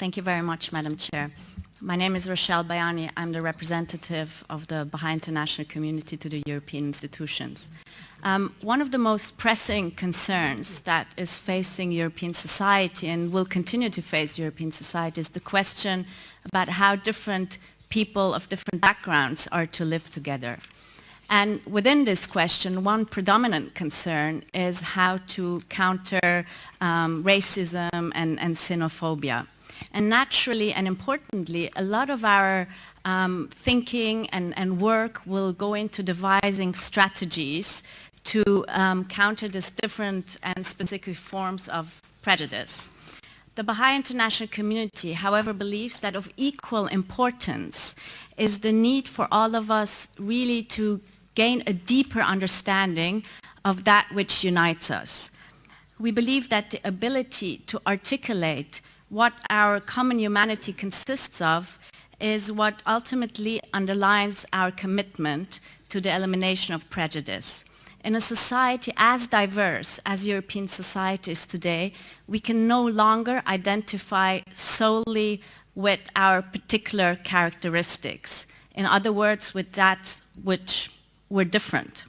Thank you very much, Madam Chair. My name is Rachel Bayani. I'm the representative of the Baha'i International Community to the European institutions. Um, one of the most pressing concerns that is facing European society and will continue to face European society is the question about how different people of different backgrounds are to live together. And within this question, one predominant concern is how to counter um, racism and, and xenophobia. And naturally and importantly, a lot of our um, thinking and, and, work will go into devising strategies to um, counter these different and specific forms of prejudice. The Baha'i international community, however, believes that of equal importance is the need for all of us really to gain a deeper understanding of that which unites us. We believe that the ability to articulate what our common humanity consists of is what ultimately underlines our commitment to the elimination of prejudice. In a society as diverse as European society is today, we can no longer identify solely with our particular characteristics. In other words, with that which we're different.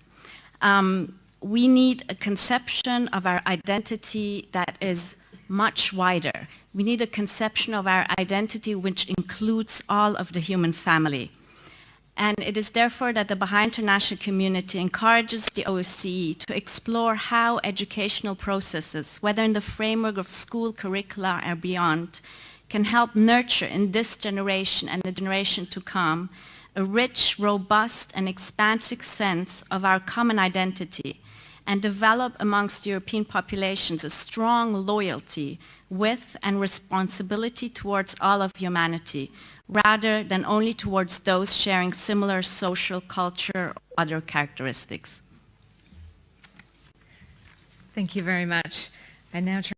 Um, we need a conception of our identity that is much wider. We need a conception of our identity which includes all of the human family. And it is therefore that the Baha'i international community encourages the OSCE to explore how educational processes, whether in the framework of school curricula or beyond, can help nurture in this generation and the generation to come a rich, robust and expansive sense of our common identity and develop amongst European populations a strong loyalty with and responsibility towards all of humanity, rather than only towards those sharing similar social, culture, or other characteristics. Thank you very much. I now turn